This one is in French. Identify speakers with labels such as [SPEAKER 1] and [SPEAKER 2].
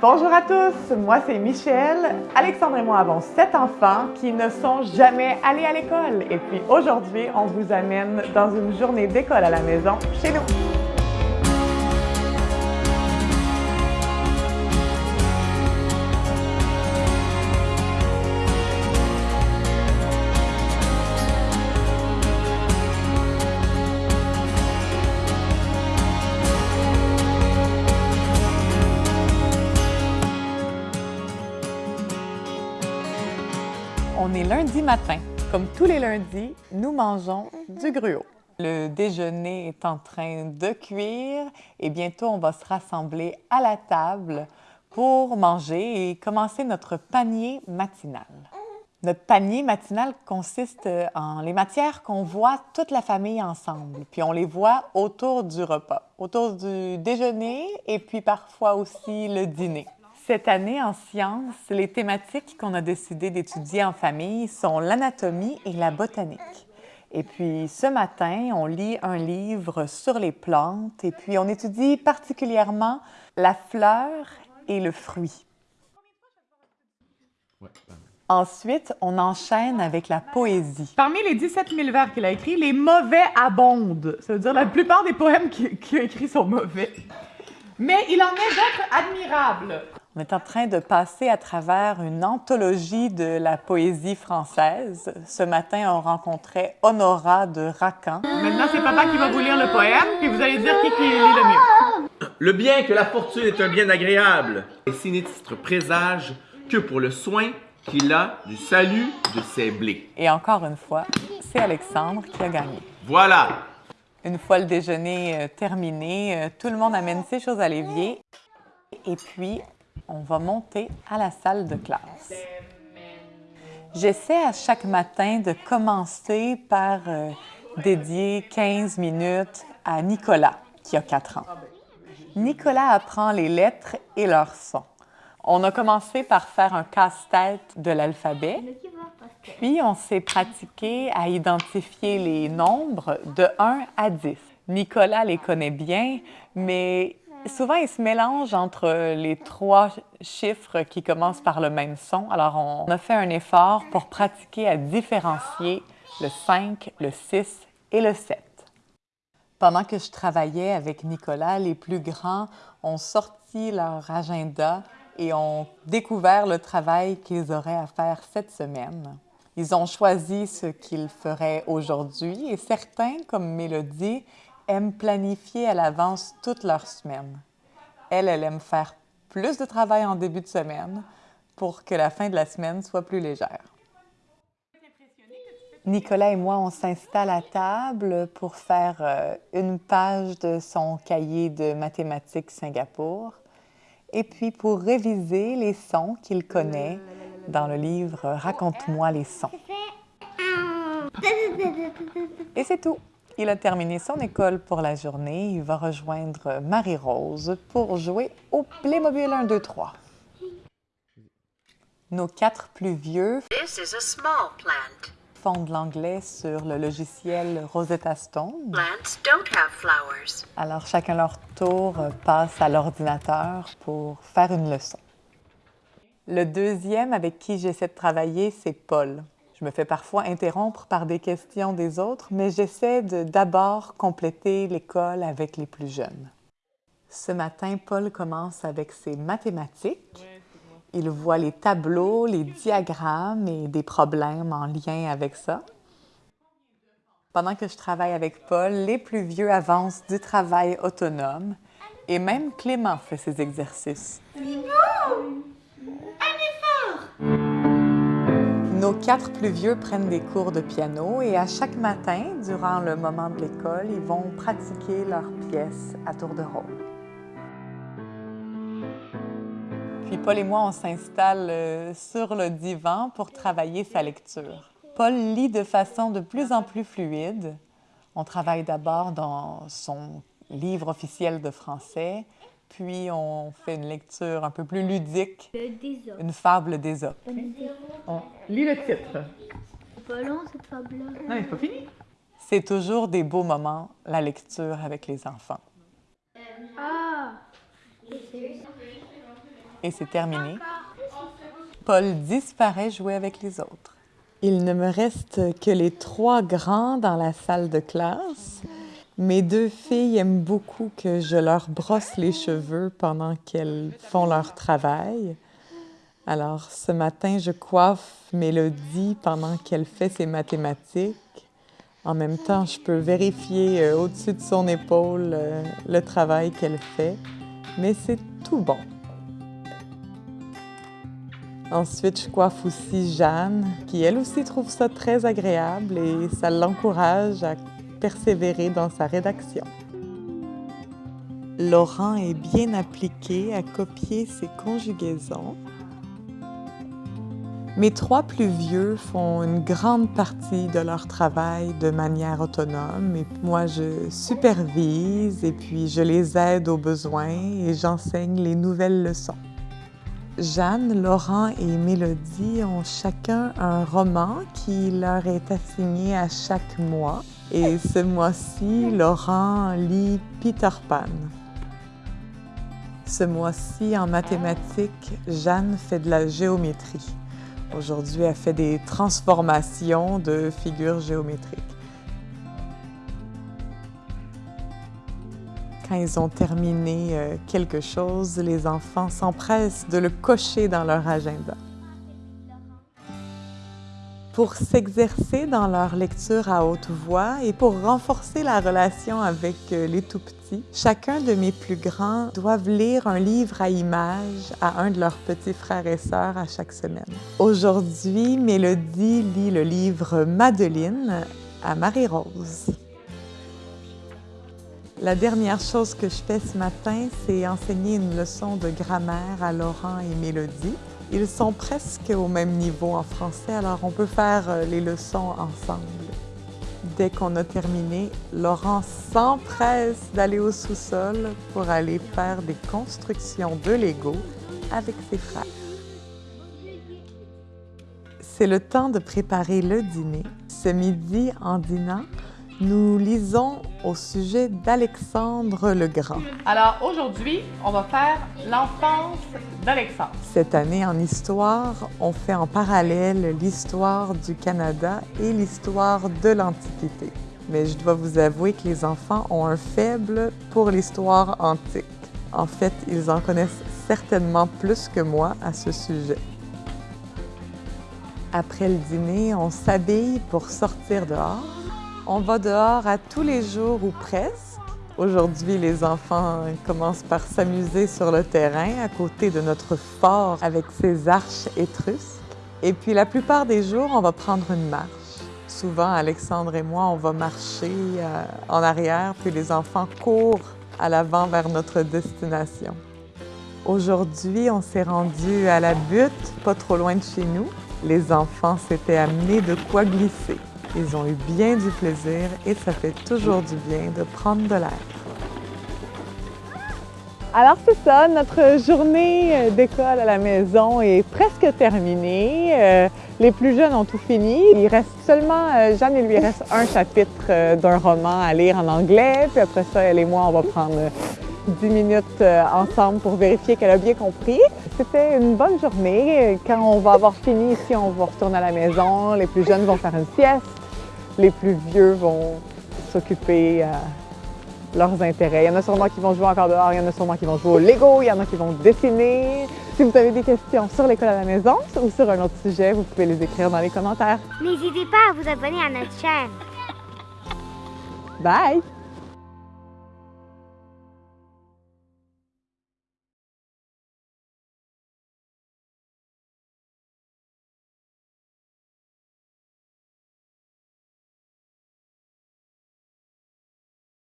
[SPEAKER 1] Bonjour à tous, moi c'est Michel. Alexandre et moi avons sept enfants qui ne sont jamais allés à l'école. Et puis aujourd'hui, on vous amène dans une journée d'école à la maison chez nous. Lundi matin. Comme tous les lundis, nous mangeons du gruau. Le déjeuner est en train de cuire et bientôt on va se rassembler à la table pour manger et commencer notre panier matinal. Notre panier matinal consiste en les matières qu'on voit toute la famille ensemble, puis on les voit autour du repas, autour du déjeuner et puis parfois aussi le dîner. Cette année, en sciences, les thématiques qu'on a décidé d'étudier en famille sont l'anatomie et la botanique. Et puis, ce matin, on lit un livre sur les plantes et puis on étudie particulièrement la fleur et le fruit. Ensuite, on enchaîne avec la poésie. Parmi les 17 000 vers qu'il a écrits, les mauvais abondent. Ça veut dire la plupart des poèmes qu'il a écrits sont mauvais. Mais il en est d'autres admirables. On est en train de passer à travers une anthologie de la poésie française. Ce matin, on rencontrait Honora de Racan. Maintenant, c'est papa qui va vous lire le poème, puis vous allez dire qui, qui lit le mieux.
[SPEAKER 2] Le bien que la fortune est un bien agréable, et sinistre présage que pour le soin qu'il a du salut de ses blés.
[SPEAKER 1] Et encore une fois, c'est Alexandre qui a gagné.
[SPEAKER 2] Voilà!
[SPEAKER 1] Une fois le déjeuner euh, terminé, euh, tout le monde amène ses choses à l'évier. Et puis, on va monter à la salle de classe. J'essaie à chaque matin de commencer par euh, dédier 15 minutes à Nicolas, qui a 4 ans. Nicolas apprend les lettres et leurs sons. On a commencé par faire un casse-tête de l'alphabet, puis on s'est pratiqué à identifier les nombres de 1 à 10. Nicolas les connaît bien, mais souvent, il se mélange entre les trois chiffres qui commencent par le même son. Alors, on a fait un effort pour pratiquer à différencier le 5, le 6 et le 7. Pendant que je travaillais avec Nicolas, les plus grands ont sorti leur agenda et ont découvert le travail qu'ils auraient à faire cette semaine. Ils ont choisi ce qu'ils feraient aujourd'hui et certains, comme Mélodie, aiment planifier à l'avance toute leur semaine. Elle, elle aime faire plus de travail en début de semaine pour que la fin de la semaine soit plus légère. Nicolas et moi, on s'installe à table pour faire euh, une page de son cahier de mathématiques Singapour et puis pour réviser les sons qu'il connaît dans le livre Raconte-moi les sons. Et c'est tout. Il a terminé son école pour la journée. Il va rejoindre Marie-Rose pour jouer au Playmobil 1, 2, 3. Nos quatre plus vieux
[SPEAKER 3] This is a small plant.
[SPEAKER 1] font de l'anglais sur le logiciel Rosetta Stone.
[SPEAKER 3] Plants don't have flowers.
[SPEAKER 1] Alors, chacun leur tour passe à l'ordinateur pour faire une leçon. Le deuxième avec qui j'essaie de travailler, c'est Paul. Je me fais parfois interrompre par des questions des autres, mais j'essaie de d'abord compléter l'école avec les plus jeunes. Ce matin, Paul commence avec ses mathématiques. Il voit les tableaux, les diagrammes et des problèmes en lien avec ça. Pendant que je travaille avec Paul, les plus vieux avancent du travail autonome et même Clément fait ses exercices. Nos quatre plus vieux prennent des cours de piano et à chaque matin, durant le moment de l'école, ils vont pratiquer leurs pièces à tour de rôle. Puis Paul et moi, on s'installe euh, sur le divan pour travailler sa lecture. Paul lit de façon de plus en plus fluide. On travaille d'abord dans son livre officiel de français, puis on fait une lecture un peu plus ludique, une fable d'Ésope. On lit le titre.
[SPEAKER 4] pas long cette fable-là.
[SPEAKER 1] Non, mais c'est pas fini. C'est toujours des beaux moments, la lecture avec les enfants.
[SPEAKER 4] Ah
[SPEAKER 1] et c'est terminé. Paul disparaît jouer avec les autres. Il ne me reste que les trois grands dans la salle de classe. Mes deux filles aiment beaucoup que je leur brosse les cheveux pendant qu'elles font leur travail. Alors, ce matin, je coiffe Mélodie pendant qu'elle fait ses mathématiques. En même temps, je peux vérifier euh, au-dessus de son épaule euh, le travail qu'elle fait, mais c'est tout bon. Ensuite, je coiffe aussi Jeanne, qui elle aussi trouve ça très agréable et ça l'encourage à persévérer dans sa rédaction. Laurent est bien appliqué à copier ses conjugaisons. Mes trois plus vieux font une grande partie de leur travail de manière autonome et moi je supervise et puis je les aide aux besoins et j'enseigne les nouvelles leçons. Jeanne, Laurent et Mélodie ont chacun un roman qui leur est assigné à chaque mois. Et ce mois-ci, Laurent lit Peter Pan. Ce mois-ci, en mathématiques, Jeanne fait de la géométrie. Aujourd'hui, elle fait des transformations de figures géométriques. Quand ils ont terminé euh, quelque chose, les enfants s'empressent de le cocher dans leur agenda. Pour s'exercer dans leur lecture à haute voix et pour renforcer la relation avec euh, les tout-petits, chacun de mes plus grands doivent lire un livre à images à un de leurs petits frères et sœurs à chaque semaine. Aujourd'hui, Mélodie lit le livre Madeleine à Marie-Rose. La dernière chose que je fais ce matin, c'est enseigner une leçon de grammaire à Laurent et Mélodie. Ils sont presque au même niveau en français, alors on peut faire euh, les leçons ensemble. Dès qu'on a terminé, Laurent s'empresse d'aller au sous-sol pour aller faire des constructions de Lego avec ses frères. C'est le temps de préparer le dîner. Ce midi, en dînant, nous lisons au sujet d'Alexandre le Grand.
[SPEAKER 5] Alors aujourd'hui, on va faire l'enfance
[SPEAKER 1] Cette année en histoire, on fait en parallèle l'histoire du Canada et l'histoire de l'Antiquité. Mais je dois vous avouer que les enfants ont un faible pour l'histoire antique. En fait, ils en connaissent certainement plus que moi à ce sujet. Après le dîner, on s'habille pour sortir dehors on va dehors à tous les jours ou presque. Aujourd'hui, les enfants commencent par s'amuser sur le terrain à côté de notre fort avec ses arches étrusques. Et puis la plupart des jours, on va prendre une marche. Souvent, Alexandre et moi, on va marcher euh, en arrière, puis les enfants courent à l'avant vers notre destination. Aujourd'hui, on s'est rendu à la butte, pas trop loin de chez nous. Les enfants s'étaient amenés de quoi glisser. Ils ont eu bien du plaisir et ça fait toujours du bien de prendre de l'air. Alors c'est ça, notre journée euh, d'école à la maison est presque terminée. Euh, les plus jeunes ont tout fini. Il reste seulement, euh, Jeanne, il lui reste un chapitre d'un roman à lire en anglais. Puis après ça, elle et moi, on va prendre 10 minutes ensemble pour vérifier qu'elle a bien compris. C'était une bonne journée. Quand on va avoir fini ici, on va retourner à la maison. Les plus jeunes vont faire une sieste les plus vieux vont s'occuper à euh, leurs intérêts. Il y en a sûrement qui vont jouer encore dehors, il y en a sûrement qui vont jouer au Lego, il y en a qui vont dessiner. Si vous avez des questions sur l'école à la maison ou sur un autre sujet, vous pouvez les écrire dans les commentaires.
[SPEAKER 4] N'hésitez pas à vous abonner à notre chaîne.
[SPEAKER 1] Bye!